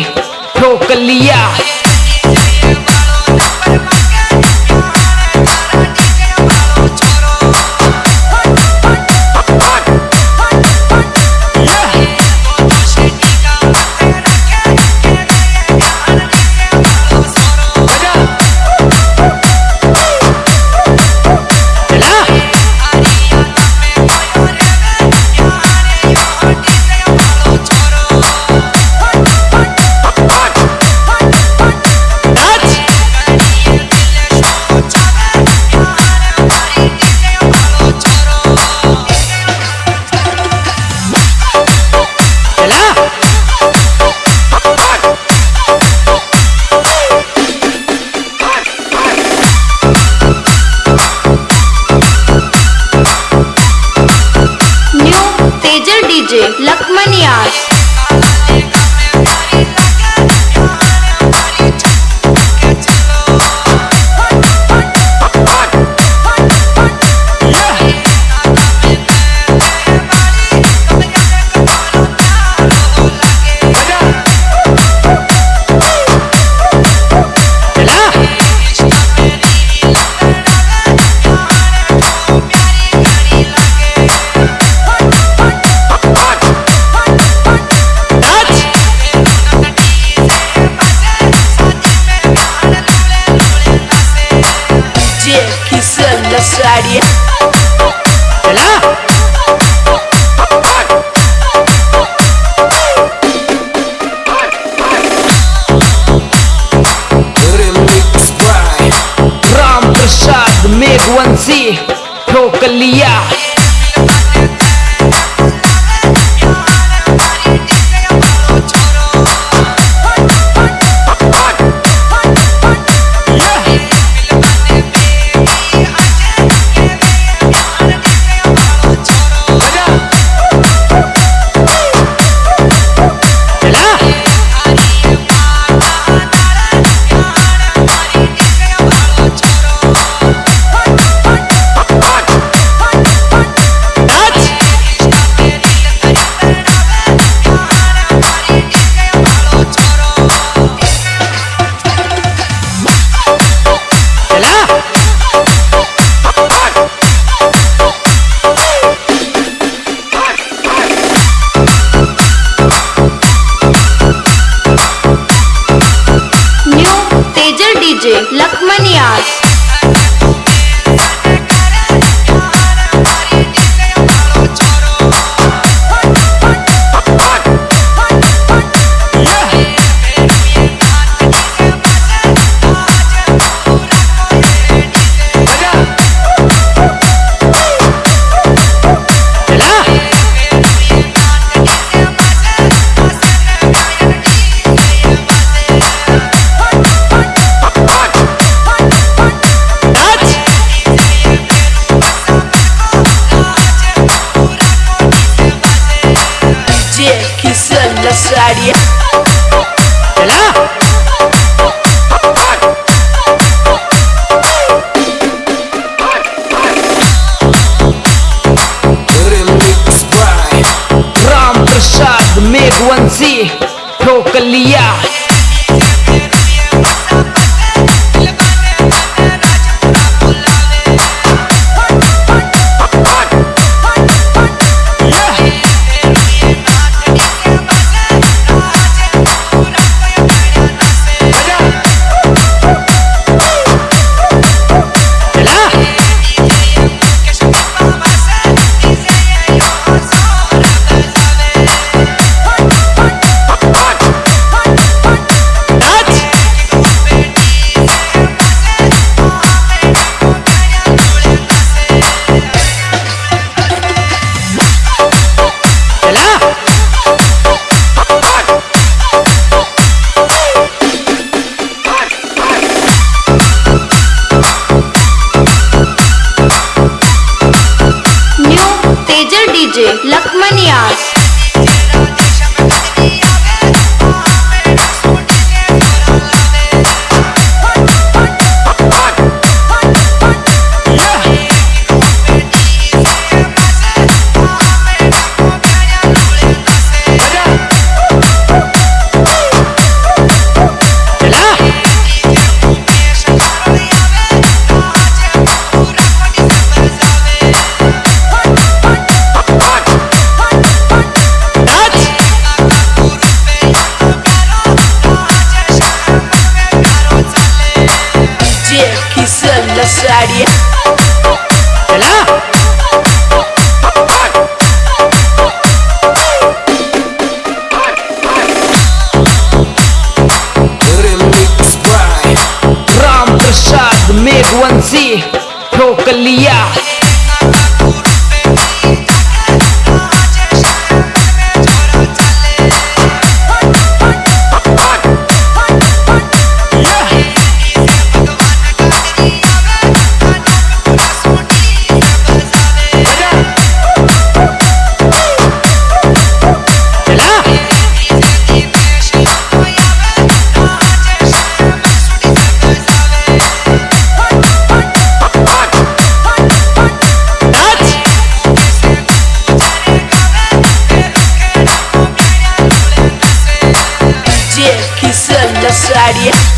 ठोक लिया लखमन यास Sadia राम प्रसाद मेघवंशी ठोक लिया ठोक लिया Lakmaniyas. साड़ी। चला। राम प्रसाद मेघवंशी ठोक i necesaria.